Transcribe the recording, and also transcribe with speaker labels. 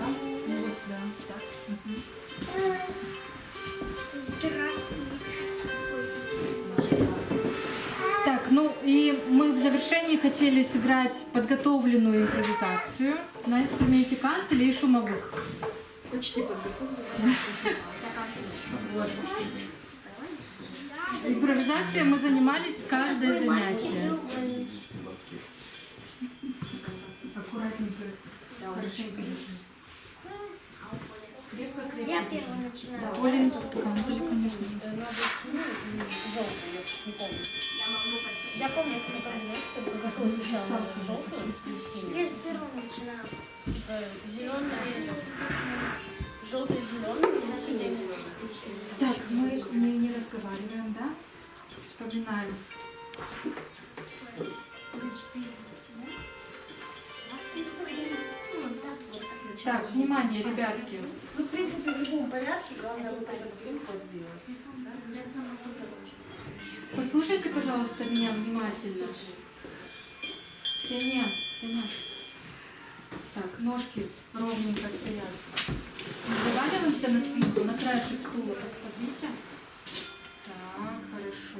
Speaker 1: да? Вот, да, так. Мгм. Так, ну и мы в завершении хотели сыграть подготовленную импровизацию на инструменте кантеля и шумовых.
Speaker 2: Почти подготовлена.
Speaker 1: Импровизация мы занимались каждое занятие. Аккуратненько. Хорошенько. Крепко, крепко.
Speaker 3: Я первая начинаю.
Speaker 1: Да.
Speaker 2: Надо синюю и желтую, я не помню. Я помню, если мы там вместе, какую сначала желтую и
Speaker 3: Я
Speaker 2: синюю.
Speaker 3: первого начинаю.
Speaker 2: Зеленый, желтый, зеленый и синий.
Speaker 1: Так, мы не, не разговариваем, да? Вспоминаем. Так, внимание, ребятки.
Speaker 2: Ну, в принципе, в любом порядке, главное вот этот переход сделать.
Speaker 1: Послушайте, пожалуйста, меня внимательно. Тяня, тяня. Так, ножки ровненько стоят. Заваливаемся на спинку, на краешек стула подвинь.